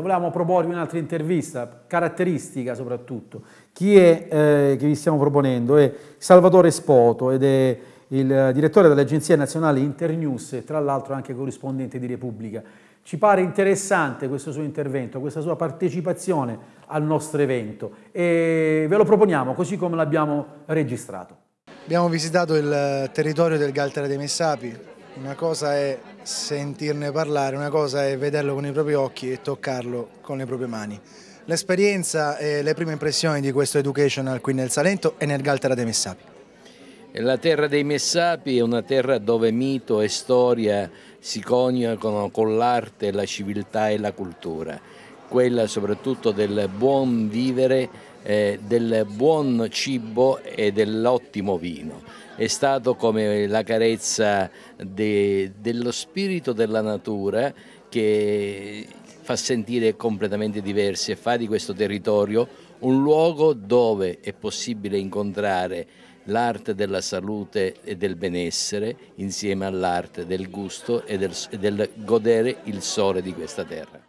Volevamo proporvi un'altra intervista, caratteristica soprattutto. Chi è eh, che vi stiamo proponendo? È Salvatore Spoto ed è il direttore dell'Agenzia Nazionale Internews e tra l'altro anche corrispondente di Repubblica. Ci pare interessante questo suo intervento, questa sua partecipazione al nostro evento e ve lo proponiamo così come l'abbiamo registrato. Abbiamo visitato il territorio del Galtera dei Messapi, una cosa è sentirne parlare, una cosa è vederlo con i propri occhi e toccarlo con le proprie mani. L'esperienza e le prime impressioni di questo educational qui nel Salento e nel Galtera dei Messapi. La terra dei Messapi è una terra dove mito e storia si coniugano con l'arte, la civiltà e la cultura, quella soprattutto del buon vivere, eh, del buon cibo e dell'ottimo vino. È stato come la carezza de, dello spirito della natura che fa sentire completamente diversi e fa di questo territorio un luogo dove è possibile incontrare l'arte della salute e del benessere insieme all'arte del gusto e del, del godere il sole di questa terra.